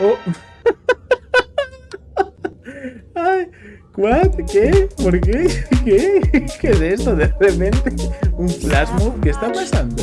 Oh. Ay, ¿what? ¿Qué? ¿Por qué? ¿Qué? ¿Qué es esto? De repente, un flash move. ¿Qué está pasando?